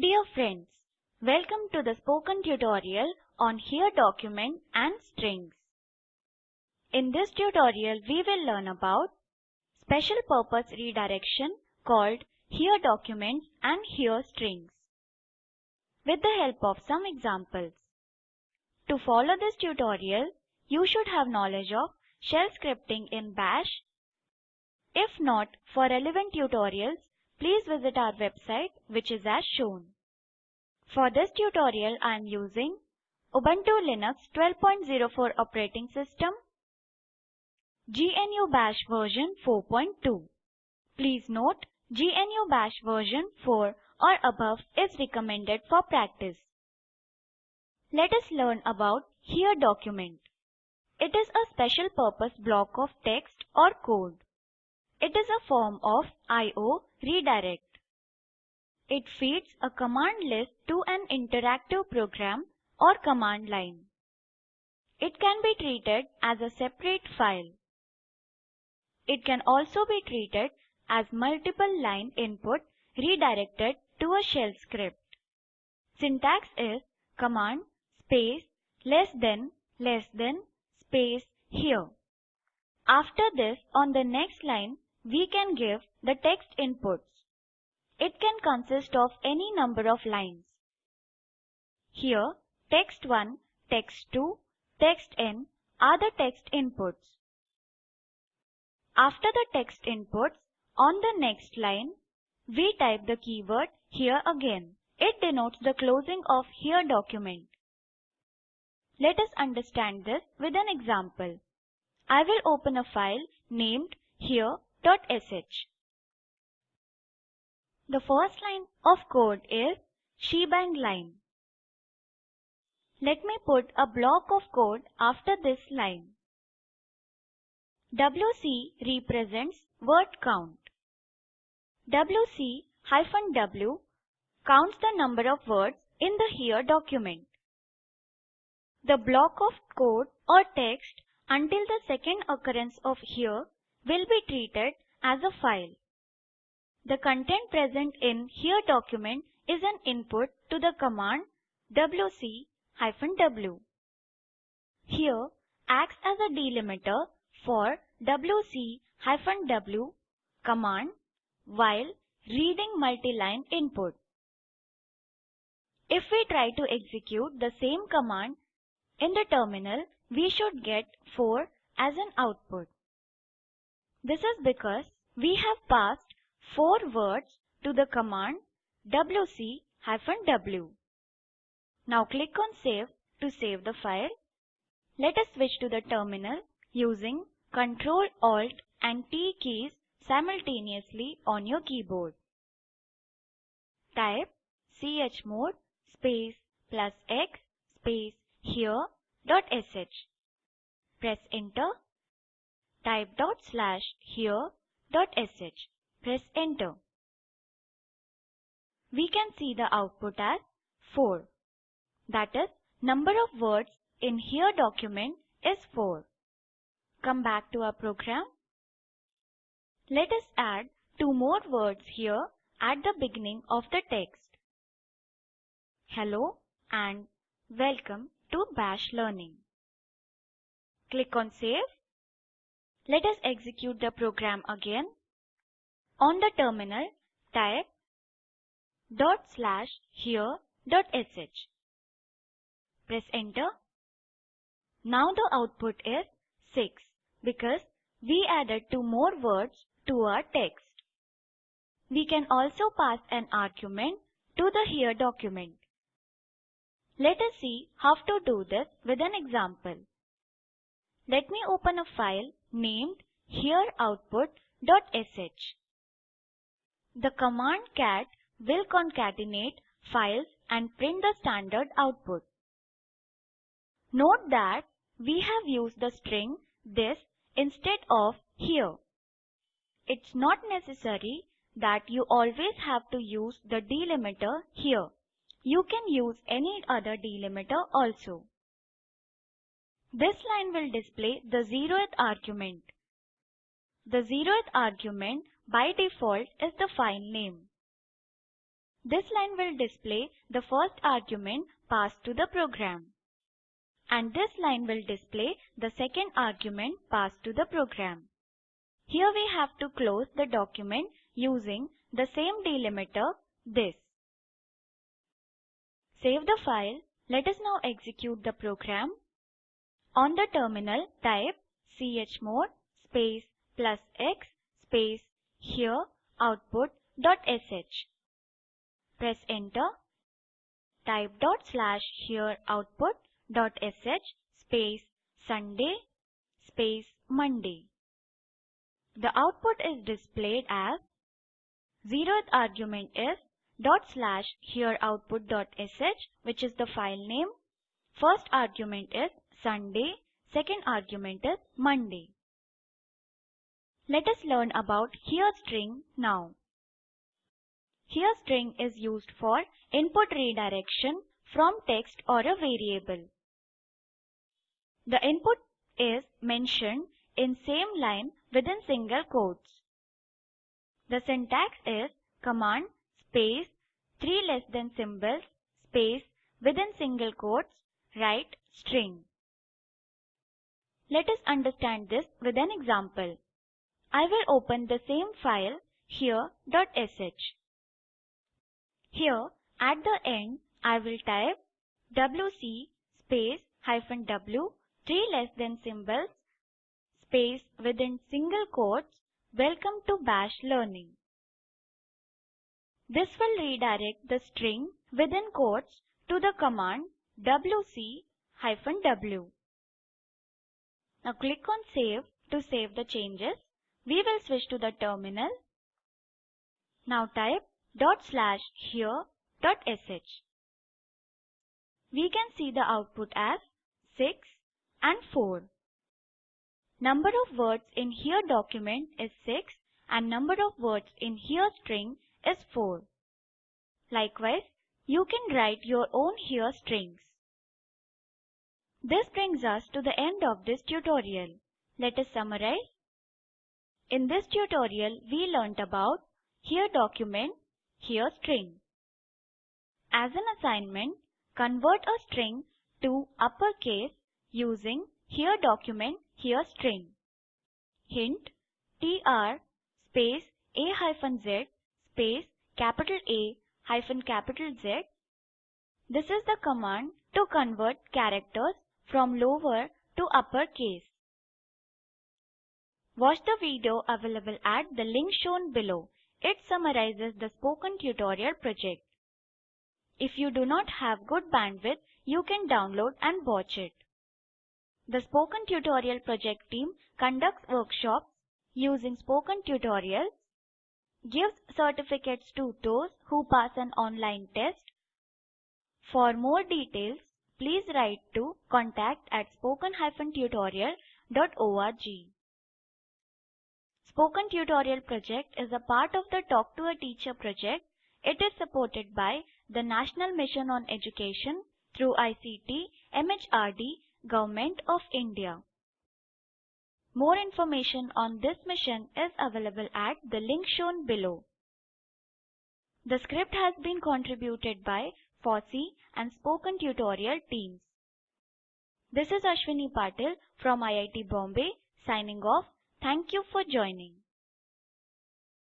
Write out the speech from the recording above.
Dear friends, welcome to the spoken tutorial on here document and strings. In this tutorial we will learn about special purpose redirection called here documents and here strings with the help of some examples. To follow this tutorial, you should have knowledge of shell scripting in bash. If not, for relevant tutorials, please visit our website which is as shown. For this tutorial I am using Ubuntu Linux 12.04 operating system, GNU Bash version 4.2. Please note GNU Bash version 4 or above is recommended for practice. Let us learn about here document. It is a special purpose block of text or code. It is a form of I.O. redirect. It feeds a command list to an interactive program or command line. It can be treated as a separate file. It can also be treated as multiple line input redirected to a shell script. Syntax is command space less than less than space here. After this on the next line we can give the text inputs. It can consist of any number of lines. Here, text 1, text 2, text n are the text inputs. After the text inputs, on the next line, we type the keyword here again. It denotes the closing of here document. Let us understand this with an example. I will open a file named here sh. The first line of code is shebang line. Let me put a block of code after this line. WC represents word count. WC hyphen W counts the number of words in the here document. The block of code or text until the second occurrence of here will be treated as a file. The content present in here document is an input to the command wc-w. Here acts as a delimiter for wc-w command while reading multi-line input. If we try to execute the same command in the terminal, we should get 4 as an output. This is because we have passed four words to the command wc-w. Now click on Save to save the file. Let us switch to the terminal using Ctrl Alt and T keys simultaneously on your keyboard. Type chmod space plus x space here dot sh. Press enter type dot slash here dot sh. Press enter. We can see the output as 4. That is, number of words in here document is 4. Come back to our program. Let us add two more words here at the beginning of the text. Hello and welcome to Bash Learning. Click on Save let us execute the program again. On the terminal, type dot slash here dot sh. Press enter. Now the output is 6 because we added two more words to our text. We can also pass an argument to the here document. Let us see how to do this with an example. Let me open a file named hereoutput.sh. The command cat will concatenate files and print the standard output. Note that we have used the string this instead of here. It's not necessary that you always have to use the delimiter here. You can use any other delimiter also. This line will display the zeroth argument. The zeroth argument by default is the file name. this line will display the first argument passed to the program. And this line will display the second argument passed to the program. Here we have to close the document using the same delimiter, this. Save the file. Let us now execute the program. On the terminal, type chmod space plus x space here output.sh. Press enter. Type dot slash here output.sh space Sunday space Monday. The output is displayed as zeroth argument is dot slash here output.sh which is the file name. First argument is Sunday, second argument is Monday. Let us learn about here string now. Here string is used for input redirection from text or a variable. The input is mentioned in same line within single quotes. The syntax is command space 3 less than symbols space within single quotes write string. Let us understand this with an example. I will open the same file here.sh. Here at the end I will type wc space hyphen w 3 less than symbols space within single quotes welcome to bash learning. This will redirect the string within quotes to the command wc hyphen w. Now click on save to save the changes. We will switch to the terminal. Now type dot slash here dot sh. We can see the output as 6 and 4. Number of words in here document is 6 and number of words in here string is 4. Likewise, you can write your own here strings. This brings us to the end of this tutorial. Let us summarize. In this tutorial, we learnt about here document, here string. As an assignment, convert a string to uppercase using here document, here string. Hint tr space a hyphen z space capital A hyphen capital Z. This is the command to convert characters from lower to upper case. Watch the video available at the link shown below. It summarizes the spoken tutorial project. If you do not have good bandwidth, you can download and watch it. The Spoken Tutorial project team conducts workshops using spoken tutorials, gives certificates to those who pass an online test. For more details, please write to contact at spoken-tutorial.org. Spoken Tutorial project is a part of the Talk to a Teacher project. It is supported by the National Mission on Education through ICT, MHRD, Government of India. More information on this mission is available at the link shown below. The script has been contributed by FOSSEE and Spoken Tutorial teams. This is Ashwini Patil from IIT Bombay signing off. Thank you for joining.